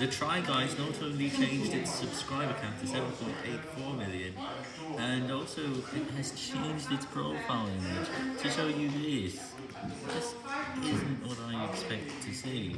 The Try Guys not only changed its subscriber count to 7.84 million, and also it has changed its profile image to show you this. This isn't what I expected to see.